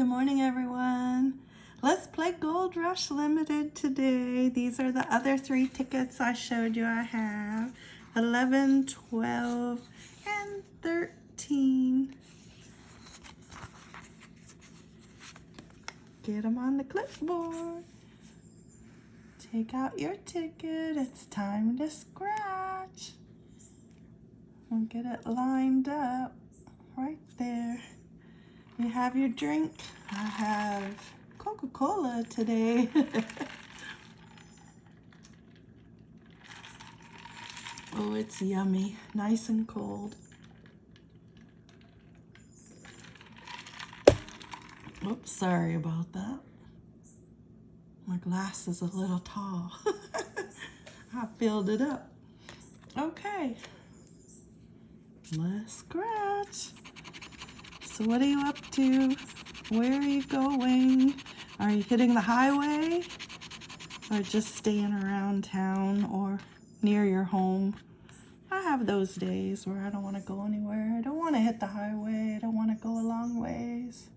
Good morning, everyone. Let's play Gold Rush Limited today. These are the other three tickets I showed you I have. 11, 12, and 13. Get them on the clipboard. Take out your ticket. It's time to scratch. And get it lined up right there. You have your drink. I have Coca-Cola today. oh, it's yummy. Nice and cold. Oops, sorry about that. My glass is a little tall. I filled it up. Okay. Let's scratch. So what are you up to? Where are you going? Are you hitting the highway? Or just staying around town or near your home? I have those days where I don't want to go anywhere. I don't want to hit the highway. I don't want to go a long ways.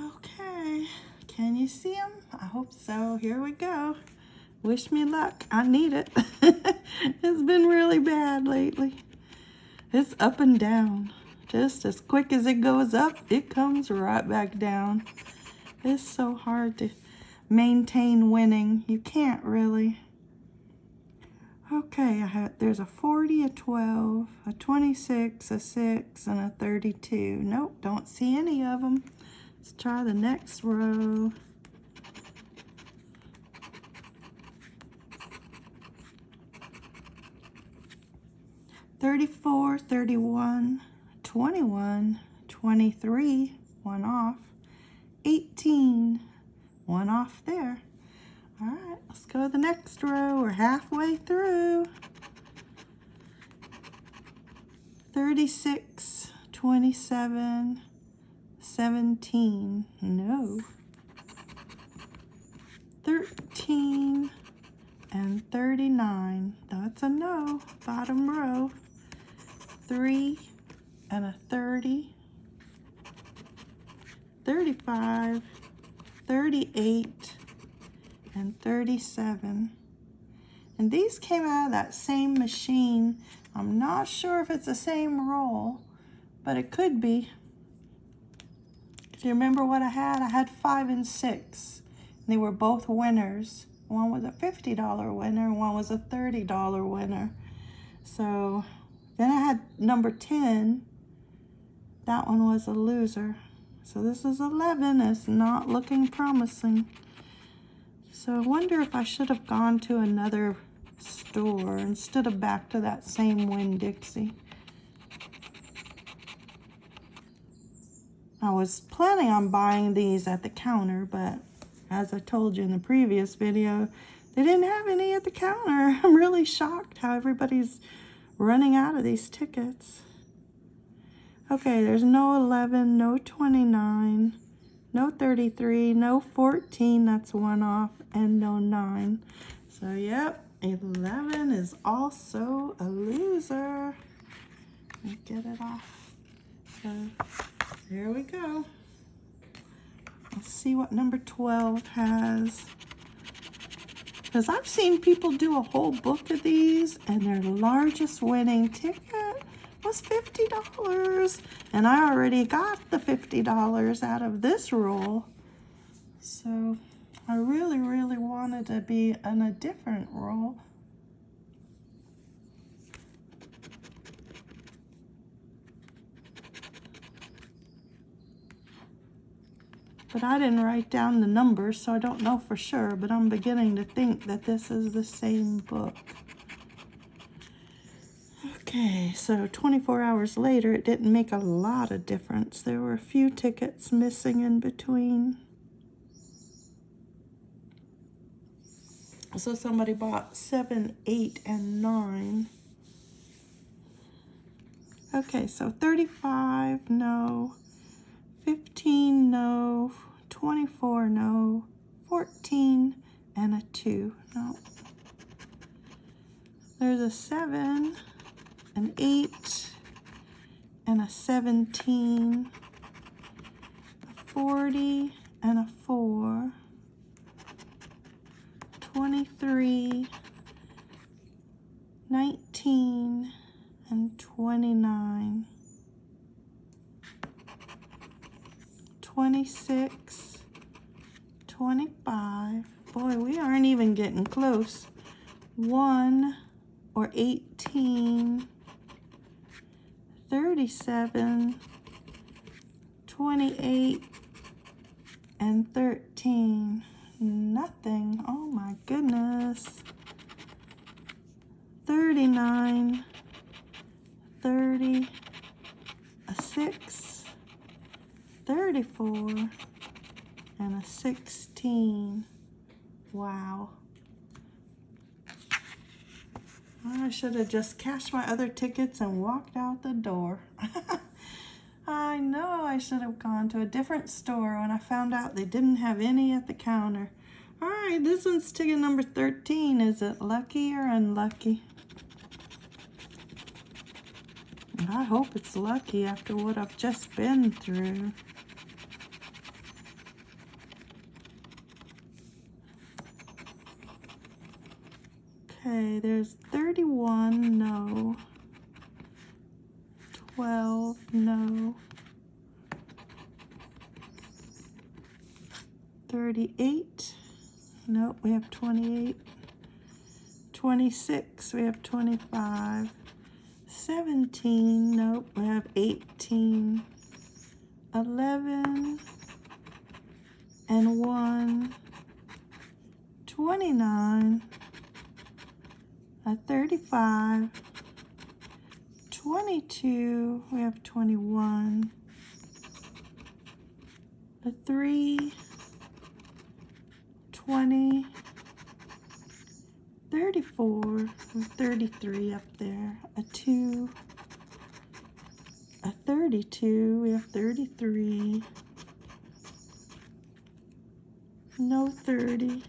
Okay, can you see them? I hope so. Here we go. Wish me luck. I need it. it's been really bad lately. It's up and down. Just as quick as it goes up, it comes right back down. It's so hard to maintain winning. You can't really. Okay, I have, there's a 40, a 12, a 26, a 6, and a 32. Nope, don't see any of them. Let's try the next row. 34, 31, 21, 23, one off, 18, one off there. All right, let's go to the next row. We're halfway through. 36, 27, 17, no. 13 and 39, that's a no, bottom row three and a 30, 35, 38, and 37. And these came out of that same machine. I'm not sure if it's the same roll, but it could be. Do you remember what I had? I had five and six. And they were both winners. One was a $50 winner, one was a $30 winner. So then I had number 10. That one was a loser. So this is 11. It's not looking promising. So I wonder if I should have gone to another store instead of back to that same Winn-Dixie. I was planning on buying these at the counter, but as I told you in the previous video, they didn't have any at the counter. I'm really shocked how everybody's running out of these tickets. Okay, there's no 11, no 29, no 33, no 14, that's one off, and no 9. So, yep, 11 is also a loser. Let me Get it off. So, here we go. Let's see what number 12 has. Because I've seen people do a whole book of these and their largest winning ticket was $50. And I already got the $50 out of this roll. So I really, really wanted to be in a different roll. But I didn't write down the numbers, so I don't know for sure, but I'm beginning to think that this is the same book. Okay, so 24 hours later, it didn't make a lot of difference. There were a few tickets missing in between. So somebody bought 7, 8, and 9. Okay, so 35, no. 15, no. 24, no. 14, and a 2, no. There's a 7, an 8, and a 17, a 40, and a 4, 23, 19, and 29, 26, 25. Boy, we aren't even getting close. 1 or 18, 37, 28, and 13. Nothing. Oh my goodness. 39, 30, a 6, 34, and a 16. Wow. I should have just cashed my other tickets and walked out the door. I know I should have gone to a different store when I found out they didn't have any at the counter. All right, this one's ticket number 13. Is it lucky or unlucky? I hope it's lucky after what I've just been through. Okay, there's 31, no. 12, no. 38, nope, we have 28. 26, we have 25. 17, nope, we have 18. 11, and 1. 29 a 35, 22, we have 21, a 3, 20, 34, 33 up there, a 2, a 32, we have 33, no 30,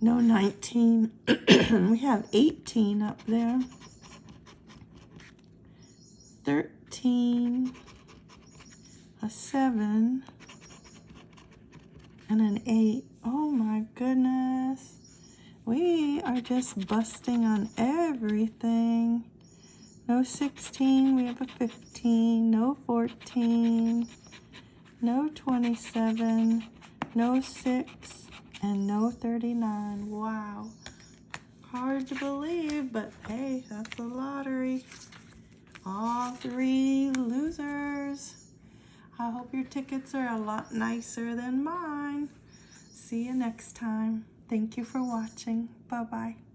no 19. we have 18 up there. 13. A 7. And an 8. Oh my goodness. We are just busting on everything. No 16. We have a 15. No 14. No 27. No 6 and no 39. Wow. Hard to believe, but hey, that's the lottery. All three losers. I hope your tickets are a lot nicer than mine. See you next time. Thank you for watching. Bye-bye.